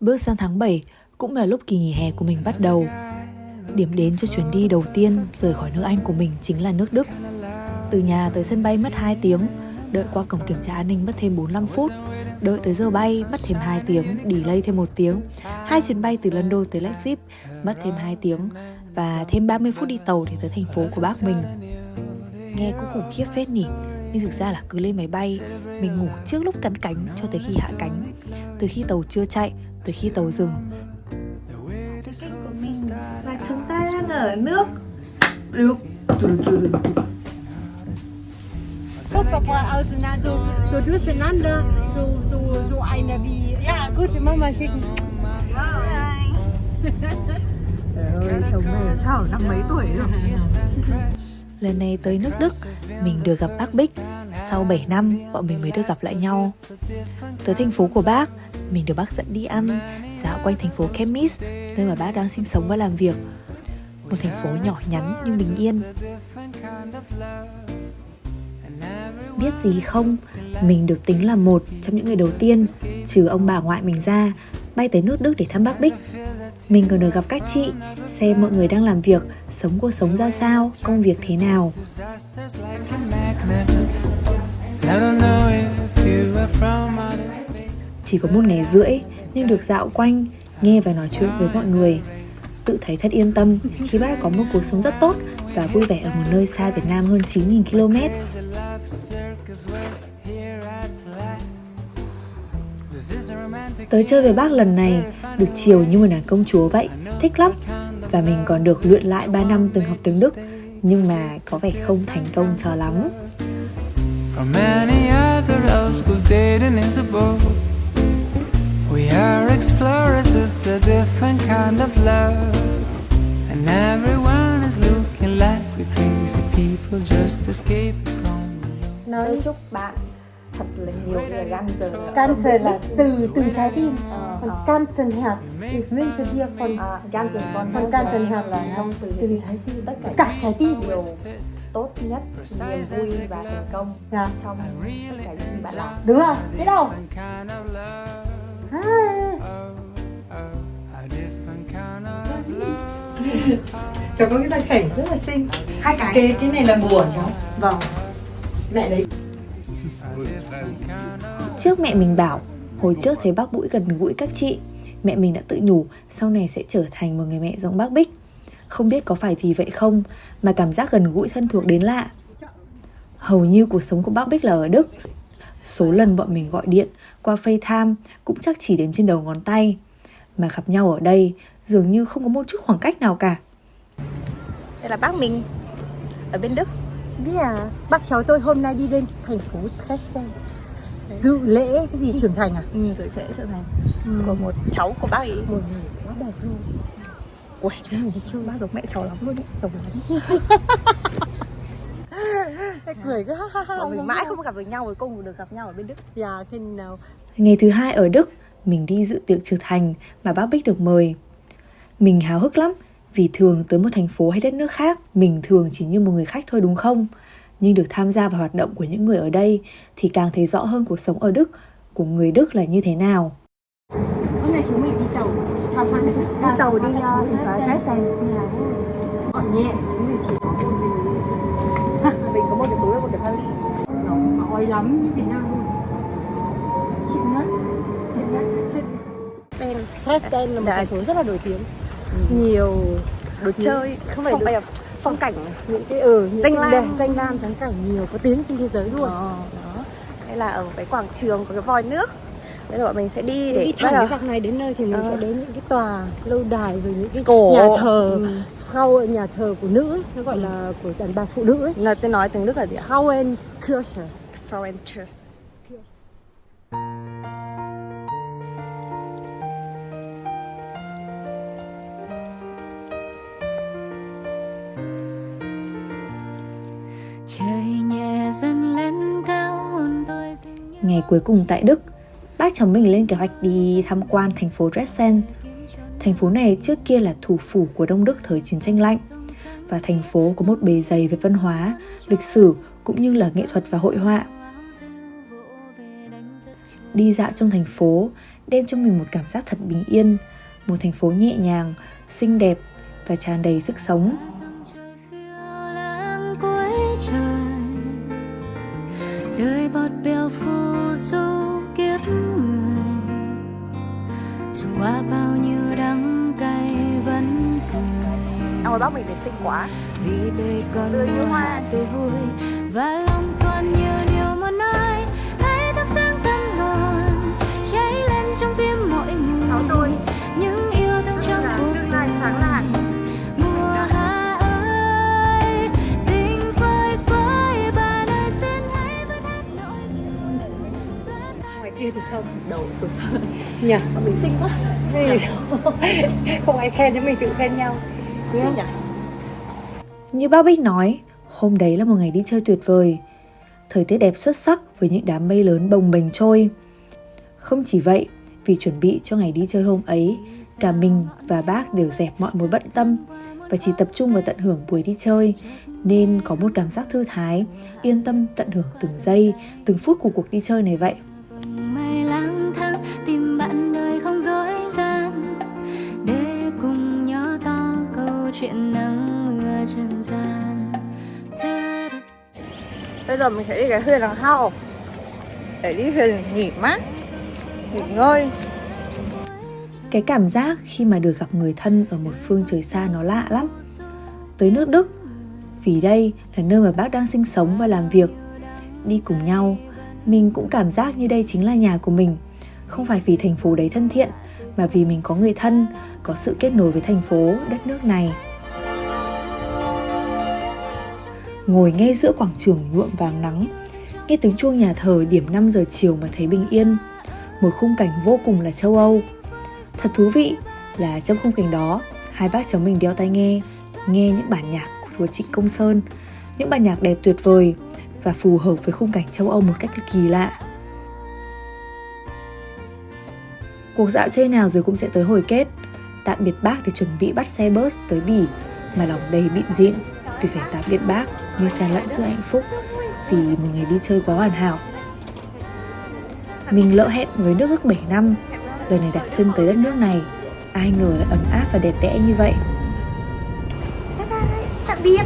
Bước sang tháng 7 cũng là lúc kỳ nghỉ hè của mình bắt đầu. Điểm đến cho chuyến đi đầu tiên rời khỏi nước Anh của mình chính là nước Đức. Từ nhà tới sân bay mất 2 tiếng, đợi qua cổng kiểm tra an ninh mất thêm 45 phút, đợi tới giờ bay mất thêm 2 tiếng, delay thêm 1 tiếng. Hai chuyến bay từ London tới Leipzig mất thêm 2 tiếng và thêm 30 phút đi tàu để tới thành phố của bác mình. Nghe cũng khủng khiếp phết nhỉ, nhưng thực ra là cứ lên máy bay, mình ngủ trước lúc cắn cánh cho tới khi hạ cánh. Từ khi tàu chưa chạy, từ khi tàu dừng. và chúng ta đang ở nước. Được Koffer auseinander, so, so durcheinander, so, so, so eine wie, ja gut, wir machen mal schicken. Trời ơi, chồng này sao ở năm mấy tuổi rồi? Lần này tới nước Đức, mình được gặp bác Bích sau 7 năm, bọn mình mới được gặp lại nhau. Tới thành phố của bác, mình được bác dẫn đi ăn Dạo quanh thành phố Chemis, nơi mà bác đang sinh sống và làm việc. Một thành phố nhỏ nhắn nhưng bình yên. Biết gì không, mình được tính là một trong những người đầu tiên Trừ ông bà ngoại mình ra Bay tới nước Đức để thăm bác Bích mình còn được gặp các chị, xem mọi người đang làm việc, sống cuộc sống ra sao, công việc thế nào. Chỉ có một ngày rưỡi, nhưng được dạo quanh, nghe và nói chuyện với mọi người. Tự thấy thật yên tâm khi bác có một cuộc sống rất tốt và vui vẻ ở một nơi xa Việt Nam hơn 9.000 km. Tới chơi với bác lần này, được chiều như một nàng công chúa vậy, thích lắm. Và mình còn được luyện lại 3 năm từng học tiếng Đức, nhưng mà có vẻ không thành công cho lắm. We are explorers, it's a different kind of love And everyone is looking like we're crazy people just escaping from Nói chúc bạn thật là nhiều người cancer cancer là từ từ trái tim. Ờ, còn ờ. cancer hạt thì wünsche dir von à, cancer von von cancer hạt là trong từ từ trái tim. tất cả cả trái tim. điều tốt nhất niềm vui và thành công yeah. trong tất cả những gì bạn làm. Đúng rồi. Biết đâu? Cháu có cái răng khểnh rất là xinh. Hai cái cái, cái này là bùa cháu? Vâng. Mẹ lấy Trước mẹ mình bảo, hồi trước thấy bác Bũi gần gũi các chị, mẹ mình đã tự nhủ sau này sẽ trở thành một người mẹ giống bác Bích. Không biết có phải vì vậy không mà cảm giác gần gũi thân thuộc đến lạ. Hầu như cuộc sống của bác Bích là ở Đức. Số lần bọn mình gọi điện qua FaceTime cũng chắc chỉ đếm trên đầu ngón tay. Mà gặp nhau ở đây dường như không có một chút khoảng cách nào cả. Đây là bác mình ở bên Đức. Yeah. Bác cháu tôi hôm nay đi lên thành phố Dresden dự lễ cái gì trưởng thành à? Ừ, dự lễ trưởng thành ừ. của một cháu của bác ấy. Một người quá đẹp luôn. Ui, chú này chưa bác giống mẹ cháu lắm luôn đấy, giống lắm. cười cứ ha ha ha. Mình mãi không gặp được nhau rồi cùng được gặp nhau ở bên Đức. Dạ, khi nào? Ngày thứ hai ở Đức, mình đi dự tiệc trưởng thành mà bác Bích được mời. Mình háo hức lắm vì thường tới một thành phố hay đất nước khác, mình thường chỉ như một người khách thôi đúng không? Nhưng được tham gia vào hoạt động của những người ở đây thì càng thấy rõ hơn cuộc sống ở Đức của người Đức là như thế nào. Hôm nay chúng mình đi tàu, Đi tàu đi uh, thành phố Dresden. Gọn nhẹ, chúng mình chỉ mình. Có một cái túi và một cái vali. Nó ói lắm như Việt Nam luôn. Chị nhất, chị nhất, chị Dresden là một thành phố rất là nổi tiếng nhiều. Đồ chơi không phải đồ... phong cảnh. Những cái ừ những danh lam. danh lam thắng cảnh nhiều có tiếng trên thế giới luôn. Ờ, đó. Đây là ở cái quảng trường có cái vòi nước. Bây giờ bọn mình sẽ đi để đi thẳng cái dọc này đến nơi thì mình ờ. sẽ đến những cái tòa lâu đài rồi những cái Cổ. nhà thờ ừ. khâu nhà thờ của nữ ấy, nó gọi là của đàn bà phụ nữ ấy. là tôi nói tiếng đức là gì ạ? Frauenkirche Frauenkirche Ngày cuối cùng tại Đức, bác chồng mình lên kế hoạch đi tham quan thành phố Dresden. Thành phố này trước kia là thủ phủ của Đông Đức thời chiến tranh lạnh và thành phố có một bề dày về văn hóa, lịch sử cũng như là nghệ thuật và hội họa. Đi dạo trong thành phố, đem cho mình một cảm giác thật bình yên, một thành phố nhẹ nhàng, xinh đẹp và tràn đầy sức sống. Đời bọt bèo phù du kiếp người. Dù qua bao nhiêu đắng cay vẫn cười. Ấy bắt mình để sinh quả vì đời còn tươi như hoa. tươi vui và lòng còn nhiều sụt sơ nhỉ bọn mình xinh quá không ai khen cho mình tự khen nhau đúng không nhỉ Như bác Bích nói, hôm đấy là một ngày đi chơi tuyệt vời. Thời tiết đẹp xuất sắc với những đám mây lớn bồng bềnh trôi. Không chỉ vậy, vì chuẩn bị cho ngày đi chơi hôm ấy, cả mình và bác đều dẹp mọi mối bận tâm và chỉ tập trung vào tận hưởng buổi đi chơi nên có một cảm giác thư thái, yên tâm tận hưởng từng giây, từng phút của cuộc đi chơi này vậy. Chuyện nắng mưa trần gian. bây giờ mình sẽ đi cái thuyền đằng sau để đi thuyền nghỉ mát nghỉ ngơi Cái cảm giác khi mà được gặp người thân ở một phương trời xa nó lạ lắm. Tới nước Đức, vì đây là nơi mà bác đang sinh sống và làm việc. Đi cùng nhau, mình cũng cảm giác như đây chính là nhà của mình. Không phải vì thành phố đấy thân thiện, mà vì mình có người thân, có sự kết nối với thành phố, đất nước này. Ngồi ngay giữa quảng trường nhuộm vàng nắng, nghe tiếng chuông nhà thờ điểm 5 giờ chiều mà thấy bình yên. Một khung cảnh vô cùng là châu Âu. Thật thú vị là trong khung cảnh đó, hai bác cháu mình đeo tai nghe, nghe những bản nhạc của Trịnh Công Sơn, những bản nhạc đẹp tuyệt vời và phù hợp với khung cảnh châu Âu một cách kỳ lạ. Cuộc dạo chơi nào rồi cũng sẽ tới hồi kết. Tạm biệt bác để chuẩn bị bắt xe bus tới Bỉ mà lòng đầy bịn dịn vì phải tạm biệt bác như xen lẫn sự hạnh phúc vì một ngày đi chơi quá hoàn hảo. Mình lỡ hẹn với nước ước 7 năm, lần này đặt chân tới đất nước này, ai ngờ lại ấm áp và đẹp đẽ như vậy. bye bye tạm biệt